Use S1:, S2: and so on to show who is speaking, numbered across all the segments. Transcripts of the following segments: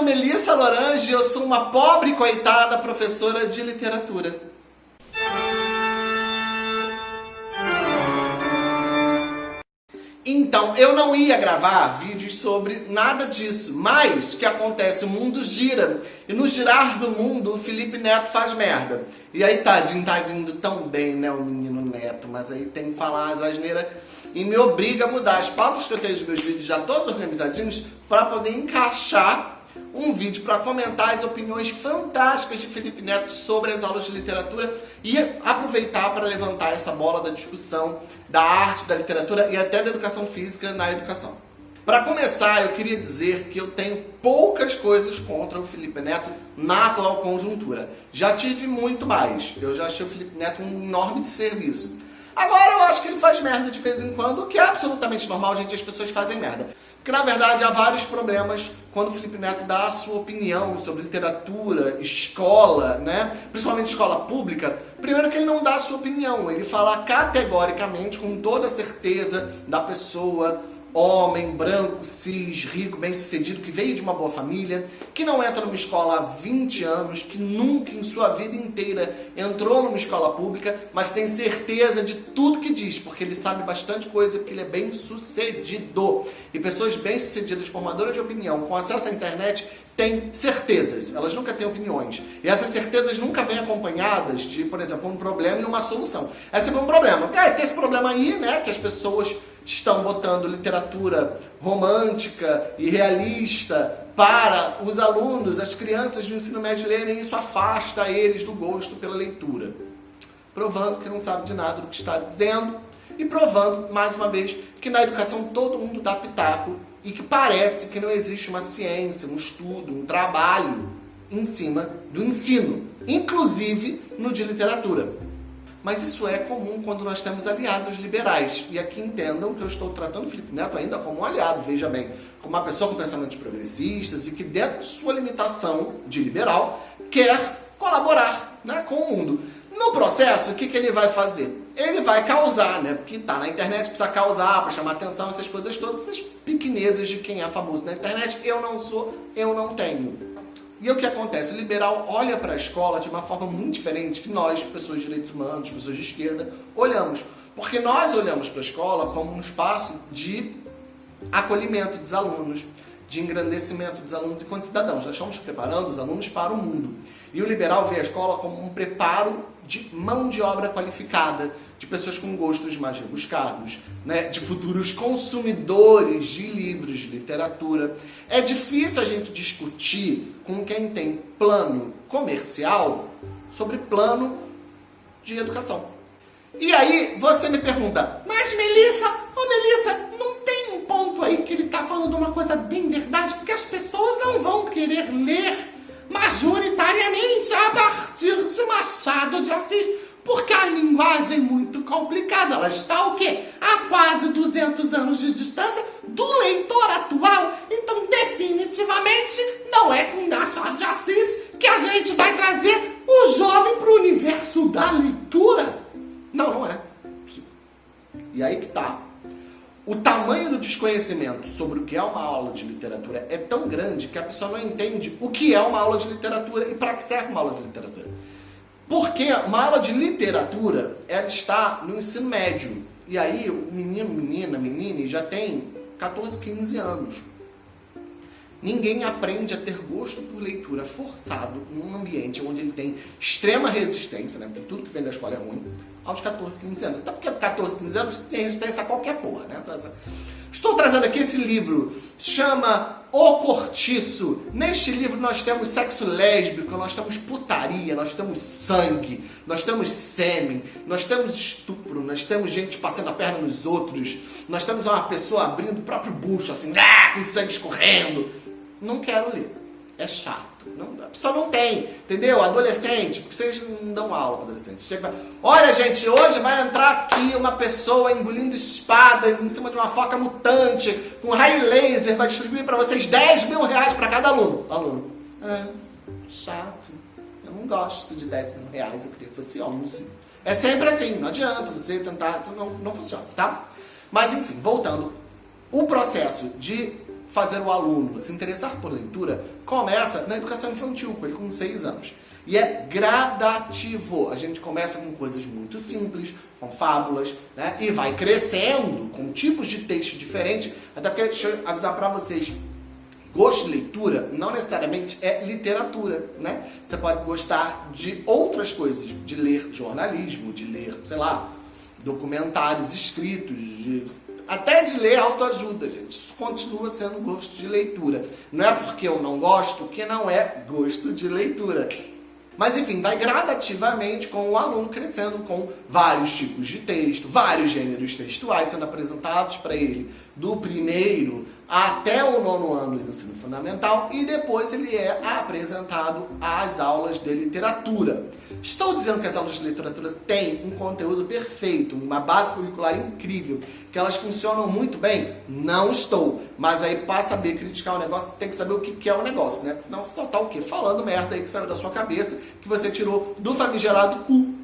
S1: sou Melissa Lorange e eu sou uma pobre coitada professora de literatura. Então, eu não ia gravar vídeos sobre nada disso, mas o que acontece? O mundo gira, e no girar do mundo, o Felipe Neto faz merda. E aí, tadinho, tá vindo tão bem, né, o menino Neto, mas aí tem que falar as asneiras e me obriga a mudar as pautas que eu tenho dos meus vídeos já todos organizadinhos para poder encaixar um vídeo para comentar as opiniões fantásticas de Felipe Neto sobre as aulas de literatura e aproveitar para levantar essa bola da discussão da arte, da literatura e até da educação física na educação. Para começar, eu queria dizer que eu tenho poucas coisas contra o Felipe Neto na atual conjuntura. Já tive muito mais. Eu já achei o Felipe Neto um enorme serviço. Agora eu acho que ele faz merda de vez em quando, o que é absolutamente normal, gente, as pessoas fazem merda. Porque na verdade há vários problemas quando o Felipe Neto dá a sua opinião sobre literatura, escola, né? principalmente escola pública. Primeiro que ele não dá a sua opinião, ele fala categoricamente, com toda certeza da pessoa, homem, branco, cis, rico, bem-sucedido, que veio de uma boa família, que não entra numa escola há 20 anos, que nunca em sua vida inteira entrou numa escola pública, mas tem certeza de tudo que diz, porque ele sabe bastante coisa, porque ele é bem-sucedido. E pessoas bem-sucedidas, formadoras de opinião, com acesso à internet, têm certezas, elas nunca têm opiniões. E essas certezas nunca vêm acompanhadas de, por exemplo, um problema e uma solução. Esse é um problema. É, tem esse problema aí, né, que as pessoas estão botando literatura romântica e realista para os alunos, as crianças do ensino médio lerem, e isso afasta eles do gosto pela leitura. Provando que não sabe de nada do que está dizendo e provando, mais uma vez, que na educação todo mundo dá pitaco e que parece que não existe uma ciência, um estudo, um trabalho em cima do ensino, inclusive no de literatura. Mas isso é comum quando nós temos aliados liberais. E aqui entendam que eu estou tratando o Felipe Neto ainda como um aliado, veja bem, como uma pessoa com pensamentos progressistas e que dentro de sua limitação de liberal quer colaborar né, com o mundo. No processo, o que, que ele vai fazer? Ele vai causar, né? Porque tá na internet, precisa causar, para chamar atenção, essas coisas todas, essas pequenezas de quem é famoso na internet. Eu não sou, eu não tenho. E o que acontece? O liberal olha para a escola de uma forma muito diferente que nós, pessoas de direitos humanos, pessoas de esquerda, olhamos. Porque nós olhamos para a escola como um espaço de acolhimento dos alunos, de engrandecimento dos alunos enquanto cidadãos. Nós estamos preparando os alunos para o mundo. E o liberal vê a escola como um preparo de mão de obra qualificada, de pessoas com gostos mais rebuscados, né? de futuros consumidores de livros, de literatura. É difícil a gente discutir com quem tem plano comercial sobre plano de educação. E aí você me pergunta, mas Melissa, ô oh Melissa, não tem um ponto aí que ele está falando uma coisa bem verdade, porque as pessoas não vão querer ler de Machado de Assis, porque a linguagem é muito complicada. Ela está o quê? A quase 200 anos de distância do leitor atual. Então, definitivamente, não é com Machado de Assis que a gente vai trazer o jovem para o universo da leitura. Não, não é. E aí que tá. O tamanho do desconhecimento sobre o que é uma aula de literatura é tão grande que a pessoa não entende o que é uma aula de literatura e para que serve uma aula de literatura. Porque uma aula de literatura, ela está no ensino médio. E aí o menino, menina, menina já tem 14, 15 anos. Ninguém aprende a ter gosto por leitura forçado num ambiente onde ele tem extrema resistência, né? porque tudo que vem da escola é ruim, aos 14, 15 anos. Até porque 14, 15 anos tem resistência a qualquer porra. Né? Estou trazendo aqui esse livro, chama O Cortiço. Neste livro nós temos sexo lésbico, nós temos putaria, nós temos sangue, nós temos sêmen, nós temos estupro, nós temos gente passando a perna nos outros, nós temos uma pessoa abrindo o próprio bucho, assim, ah, com sangue escorrendo não quero ler. É chato. Não, a pessoa não tem, entendeu? Adolescente, porque vocês não dão aula para adolescentes. Chega, Olha, gente, hoje vai entrar aqui uma pessoa engolindo espadas em cima de uma foca mutante, com raio laser, vai distribuir para vocês 10 mil reais para cada aluno. Aluno, é, chato. Eu não gosto de 10 mil reais, eu queria que fosse 11. É sempre assim, não adianta você tentar, não, não funciona, tá? Mas enfim, voltando. O processo de fazer o aluno se interessar por leitura começa na educação infantil, com ele com 6 anos. E é gradativo. A gente começa com coisas muito simples, com fábulas, né? E vai crescendo com tipos de texto diferentes. Até porque, deixa eu avisar para vocês, gosto de leitura não necessariamente é literatura, né? Você pode gostar de outras coisas, de ler jornalismo, de ler, sei lá, documentários escritos, de, até de ler autoajuda, gente. Isso continua sendo gosto de leitura. Não é porque eu não gosto que não é gosto de leitura. Mas enfim, vai gradativamente com o aluno crescendo com vários tipos de texto, vários gêneros textuais sendo apresentados para ele do primeiro até o nono ano do ensino fundamental e depois ele é apresentado às aulas de literatura. Estou dizendo que as aulas de literatura têm um conteúdo perfeito, uma base curricular incrível, que elas funcionam muito bem? Não estou. Mas aí para saber criticar o negócio, tem que saber o que é o negócio, né? Porque senão você só tá o quê? Falando merda aí que saiu da sua cabeça, que você tirou do famigerado cu.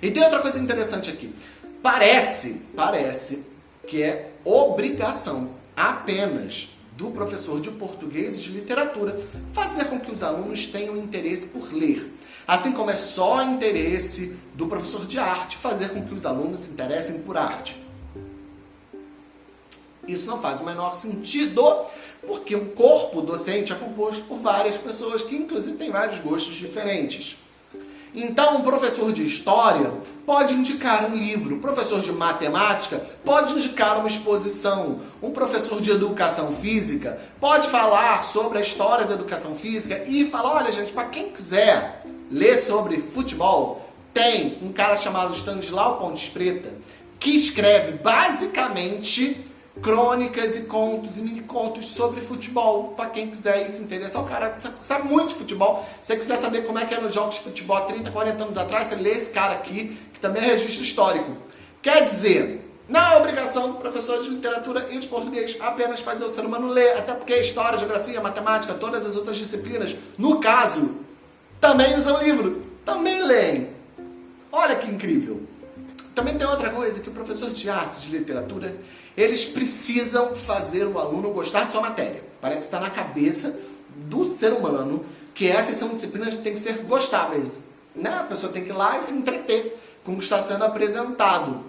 S1: E tem outra coisa interessante aqui. Parece, parece que é obrigação apenas do professor de português e de literatura fazer com que os alunos tenham interesse por ler. Assim como é só interesse do professor de arte fazer com que os alunos se interessem por arte. Isso não faz o menor sentido, porque o corpo docente é composto por várias pessoas que inclusive têm vários gostos diferentes. Então, um professor de história pode indicar um livro, um professor de matemática pode indicar uma exposição, um professor de educação física pode falar sobre a história da educação física e falar, olha gente, para quem quiser ler sobre futebol, tem um cara chamado Stanislau Pontes Preta que escreve basicamente crônicas e contos e mini contos sobre futebol, para quem quiser se interessar. O cara sabe muito de futebol. Se você quiser saber como é que era os jogos de futebol há 30, 40 anos atrás, você lê esse cara aqui, que também é registro histórico. Quer dizer, não é obrigação do professor de literatura e de português apenas fazer o ser humano ler, até porque história, geografia, matemática, todas as outras disciplinas, no caso, também usam livro, também leem. Olha que incrível! Também tem outra coisa, que o professor de arte, de literatura, eles precisam fazer o aluno gostar de sua matéria. Parece que está na cabeça do ser humano que essas são disciplinas que têm que ser gostáveis. Né? A pessoa tem que ir lá e se entreter com o que está sendo apresentado.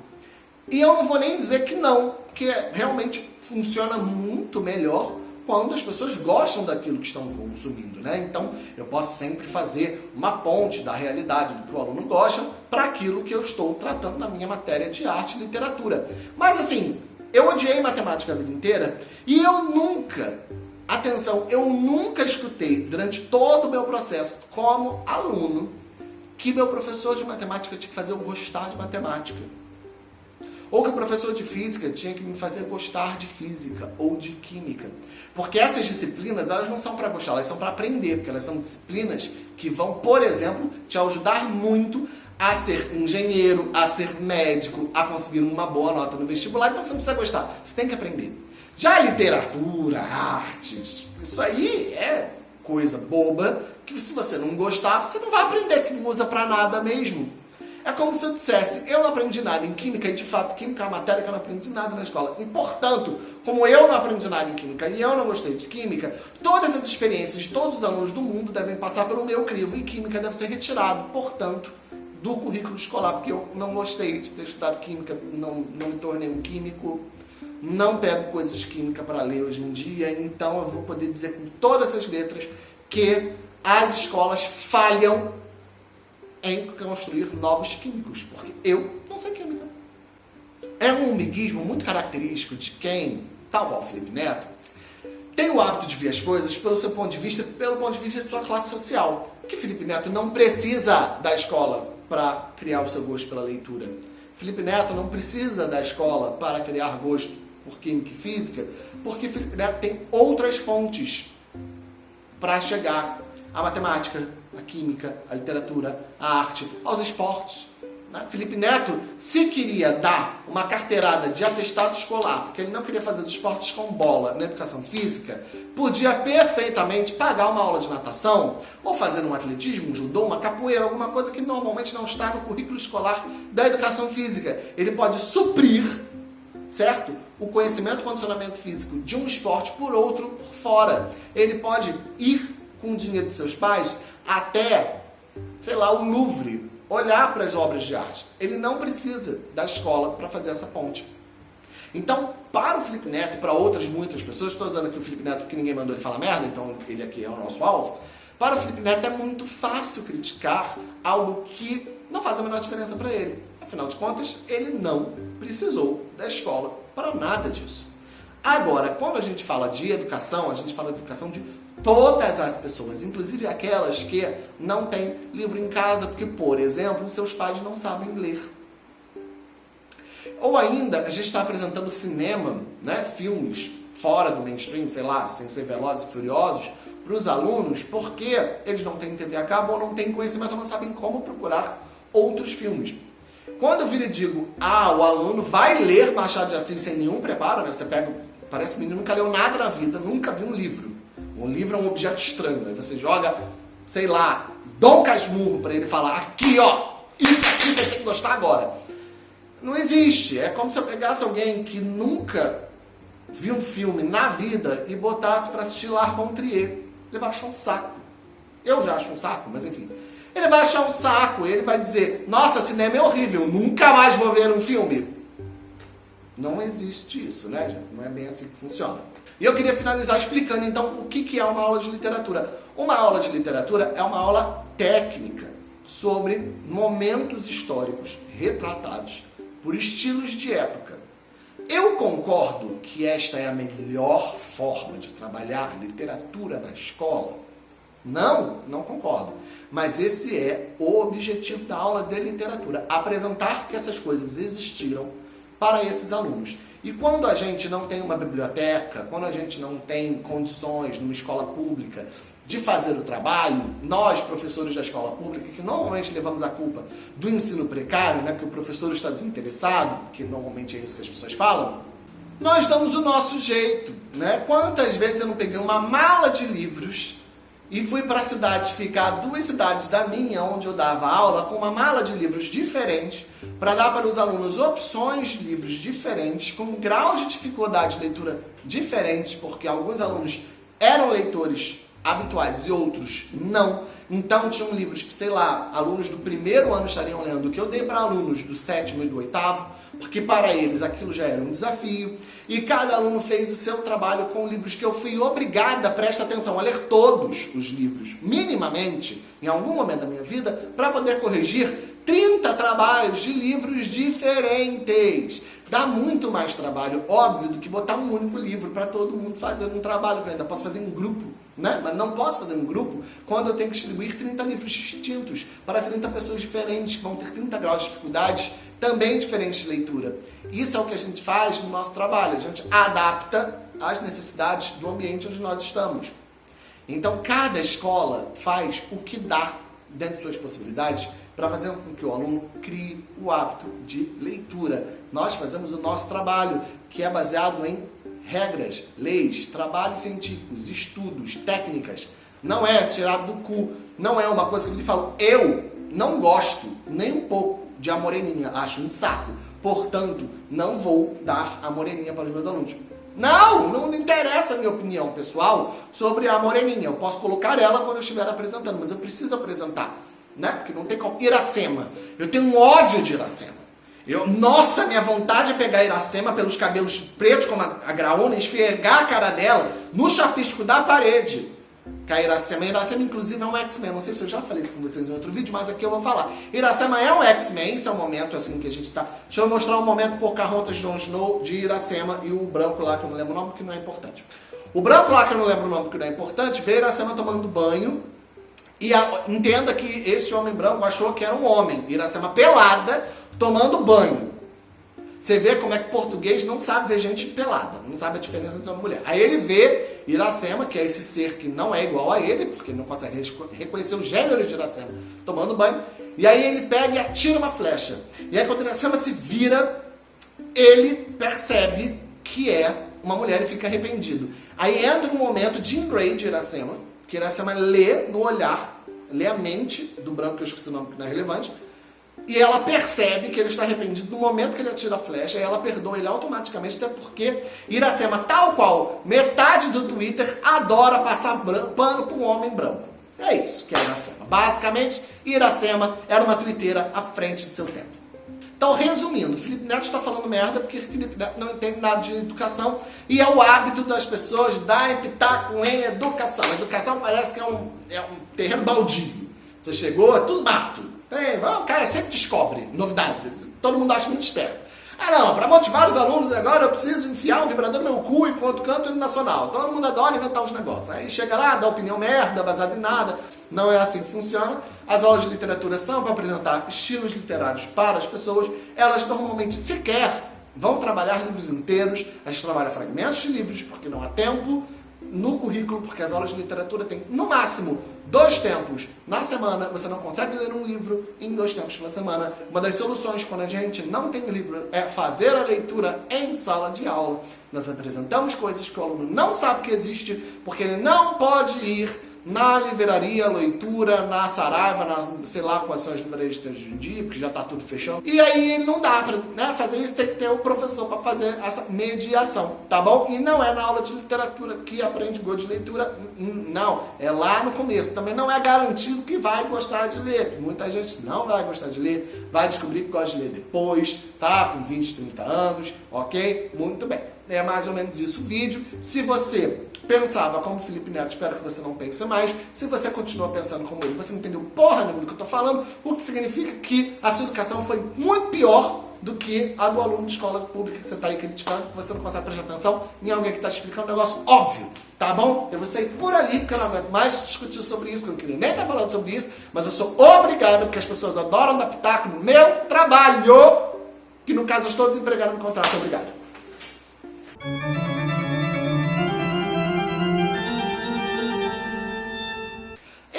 S1: E eu não vou nem dizer que não, porque realmente funciona muito melhor quando as pessoas gostam daquilo que estão consumindo, né? Então, eu posso sempre fazer uma ponte da realidade do que o aluno gosta para aquilo que eu estou tratando na minha matéria de arte e literatura. Mas assim, eu odiei matemática a vida inteira e eu nunca, atenção, eu nunca escutei durante todo o meu processo como aluno que meu professor de matemática tinha que fazer eu gostar de matemática. Ou que o professor de física tinha que me fazer gostar de física ou de química. Porque essas disciplinas, elas não são para gostar, elas são para aprender, porque elas são disciplinas que vão, por exemplo, te ajudar muito a ser engenheiro, a ser médico, a conseguir uma boa nota no vestibular, então você não precisa gostar, você tem que aprender. Já literatura, artes, isso aí é coisa boba, que se você não gostar, você não vai aprender, que não usa para nada mesmo. É como se eu dissesse, eu não aprendi nada em química, e de fato química é uma matéria que eu não aprendi nada na escola. E portanto, como eu não aprendi nada em química e eu não gostei de química, todas as experiências de todos os alunos do mundo devem passar pelo meu crivo e química deve ser retirado, portanto, do currículo escolar, porque eu não gostei de ter estudado química, não, não me tornei um químico, não pego coisas de química para ler hoje em dia, então eu vou poder dizer com todas as letras que as escolas falham em construir novos químicos, porque eu não sei química. É um miguismo muito característico de quem, tal qual Felipe Neto, tem o hábito de ver as coisas pelo seu ponto de vista, pelo ponto de vista de sua classe social. Que Felipe Neto não precisa da escola para criar o seu gosto pela leitura. Felipe Neto não precisa da escola para criar gosto por química e física, porque Felipe Neto tem outras fontes para chegar à matemática, à química, à literatura, à arte, aos esportes. Né? Felipe Neto, se queria dar uma carteirada de atestado escolar, porque ele não queria fazer os esportes com bola na educação física, podia perfeitamente pagar uma aula de natação, ou fazer um atletismo, um judô, uma capoeira, alguma coisa que normalmente não está no currículo escolar da educação física. Ele pode suprir certo? O conhecimento e condicionamento físico de um esporte por outro por fora. Ele pode ir com o dinheiro de seus pais até, sei lá, o Louvre, olhar para as obras de arte. Ele não precisa da escola para fazer essa ponte. Então, para o Felipe Neto e para outras muitas pessoas, estou usando aqui o Felipe Neto que ninguém mandou ele falar merda, então ele aqui é o nosso alvo. Para o Felipe Neto é muito fácil criticar algo que não faz a menor diferença para ele. Afinal de contas, ele não precisou da escola para nada disso. Agora, quando a gente fala de educação, a gente fala de educação de todas as pessoas, inclusive aquelas que não têm livro em casa, porque, por exemplo, seus pais não sabem ler. Ou ainda, a gente está apresentando cinema, né, filmes fora do mainstream, sei lá, sem ser velozes e furiosos, para os alunos, porque eles não têm TV a cabo ou não têm conhecimento, ou não sabem como procurar outros filmes. Quando eu viro e digo, ah, o aluno vai ler Machado de Assis sem nenhum preparo, né? Você pega, parece menino nunca leu nada na vida, nunca viu um livro. Um livro é um objeto estranho, aí você joga, sei lá, Dom Casmurro para ele falar, aqui ó, isso aqui você tem que gostar agora. Não existe, é como se eu pegasse alguém que nunca viu um filme na vida e botasse para assistir L'Arc Trier. Ele vai achar um saco. Eu já acho um saco, mas enfim. Ele vai achar um saco, ele vai dizer, nossa, cinema é horrível, nunca mais vou ver um filme. Não existe isso, né, gente? Não é bem assim que funciona. E eu queria finalizar explicando, então, o que é uma aula de literatura. Uma aula de literatura é uma aula técnica sobre momentos históricos retratados por estilos de época. Eu concordo que esta é a melhor forma de trabalhar literatura na escola? Não, não concordo. Mas esse é o objetivo da aula de literatura, apresentar que essas coisas existiram para esses alunos. E quando a gente não tem uma biblioteca, quando a gente não tem condições numa escola pública de fazer o trabalho, nós, professores da escola pública, que normalmente levamos a culpa do ensino precário, né, porque o professor está desinteressado, que normalmente é isso que as pessoas falam, nós damos o nosso jeito. Né? Quantas vezes eu não peguei uma mala de livros e fui para a cidade ficar duas cidades da minha, onde eu dava aula, com uma mala de livros diferentes, para dar para os alunos opções de livros diferentes, com graus de dificuldade de leitura diferentes, porque alguns alunos eram leitores habituais e outros não. Então tinham livros que, sei lá, alunos do primeiro ano estariam lendo, que eu dei para alunos do sétimo e do oitavo, porque para eles aquilo já era um desafio. E cada aluno fez o seu trabalho com livros que eu fui obrigada, presta atenção, a ler todos os livros, minimamente, em algum momento da minha vida, para poder corrigir 30 trabalhos de livros diferentes. Dá muito mais trabalho, óbvio, do que botar um único livro para todo mundo fazer um trabalho, que eu ainda posso fazer em grupo, né? Mas não posso fazer um grupo quando eu tenho que distribuir 30 livros distintos para 30 pessoas diferentes, que vão ter 30 graus de dificuldades também diferentes de leitura. Isso é o que a gente faz no nosso trabalho, a gente adapta às necessidades do ambiente onde nós estamos. Então, cada escola faz o que dá dentro de suas possibilidades para fazer com que o aluno crie o hábito de leitura. Nós fazemos o nosso trabalho, que é baseado em regras, leis, trabalhos científicos, estudos, técnicas. Não é tirado do cu, não é uma coisa que eu falo, eu não gosto nem um pouco de a moreninha, acho um saco. Portanto, não vou dar a moreninha para os meus alunos. Não, não interessa a minha opinião pessoal sobre a moreninha. Eu posso colocar ela quando eu estiver apresentando, mas eu preciso apresentar né? Porque não tem como. Iracema. Eu tenho um ódio de Iracema. Eu, nossa, minha vontade é pegar Iracema pelos cabelos pretos como a, a graúna esfregar a cara dela no chapisco da parede. Que a Iracema, Iracema inclusive é um X-Men, não sei se eu já falei isso com vocês em outro vídeo, mas aqui eu vou falar. Iracema é um X-Men, esse é o momento assim que a gente tá... Deixa eu mostrar um momento Pocahontas, Jon Snow, de Iracema e o branco lá, que eu não lembro o nome, porque não é importante. O branco lá, que eu não lembro o nome, porque não é importante, vê Iracema tomando banho, e a, entenda que esse homem branco achou que era um homem. Iracema pelada, tomando banho. Você vê como é que português não sabe ver gente pelada, não sabe a diferença entre uma mulher. Aí ele vê Iracema, que é esse ser que não é igual a ele, porque não consegue reconhecer o gênero de Iracema, tomando banho. E aí ele pega e atira uma flecha. E aí quando Iracema se vira, ele percebe que é uma mulher e fica arrependido. Aí entra um momento de Grey de Iracema, que Iracema lê no olhar, lê a mente do branco, que eu esqueci o nome que não é relevante, E ela percebe que ele está arrependido no momento que ele atira a flecha, e ela perdoa ele automaticamente, até porque Iracema, tal qual metade do Twitter, adora passar pano para um homem branco. É isso que é Iracema. Basicamente, Iracema era uma twitteira à frente de seu tempo. Então, resumindo, Felipe Neto está falando merda porque Felipe Neto não entende nada de educação e é o hábito das pessoas dar pitaco em educação. A educação parece que é um, é um terreno baldio. Você chegou, é tudo mato. Tem, o cara sempre descobre novidades. Todo mundo acha muito esperto. Ah não, para motivar os alunos agora eu preciso enfiar um vibrador no meu cu enquanto canto no nacional. Todo mundo adora inventar os negócios. Aí chega lá, dá opinião merda, baseada em nada. Não é assim que funciona. As aulas de literatura são para apresentar estilos literários para as pessoas. Elas normalmente sequer vão trabalhar livros inteiros. A gente trabalha fragmentos de livros porque não há tempo no currículo, porque as aulas de literatura têm, no máximo, dois tempos na semana. Você não consegue ler um livro em dois tempos pela semana. Uma das soluções, quando a gente não tem livro, é fazer a leitura em sala de aula. Nós apresentamos coisas que o aluno não sabe que existe, porque ele não pode ir na livraria, leitura, na Saraiva, na, sei lá quais são as livrarias de hoje em dia, porque já está tudo fechando. E aí não dá para né, fazer isso, tem que ter o professor para fazer essa mediação, tá bom? E não é na aula de literatura que aprende gosto de leitura, não, é lá no começo. Também não é garantido que vai gostar de ler. Muita gente não vai gostar de ler, vai descobrir que gosta de ler depois, tá? Com 20, 30 anos, ok? Muito bem. É mais ou menos isso o vídeo. Se você pensava como Felipe Neto, espero que você não pense mais. Se você continua pensando como ele, você não entendeu porra nenhuma do que eu estou falando, o que significa que a sua educação foi muito pior do que a do aluno de escola pública que você está aí criticando, que você não consegue prestar atenção em alguém que está explicando um negócio óbvio, tá bom? Eu vou sair por ali, porque eu não aguento mais discutir sobre isso, que eu não queria nem estar falando sobre isso, mas eu sou obrigado, porque as pessoas adoram dar pitaco no meu trabalho, que no caso eu estou desempregado no contrato, obrigado.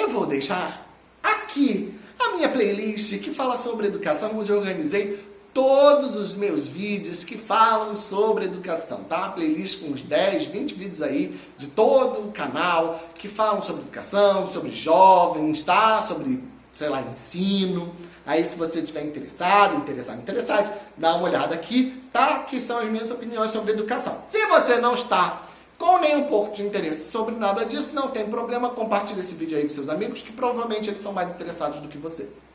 S1: Eu vou deixar aqui a minha playlist que fala sobre educação, onde eu organizei todos os meus vídeos que falam sobre educação, tá? Playlist com uns 10, 20 vídeos aí de todo o canal que falam sobre educação, sobre jovens, tá? Sobre, sei lá, ensino. Aí se você estiver interessado, interessado, interessado, dá uma olhada aqui, tá? Que são as minhas opiniões sobre educação. Se você não está com nem um pouco de interesse sobre nada disso, não tem problema, compartilhe esse vídeo aí com seus amigos, que provavelmente eles são mais interessados do que você.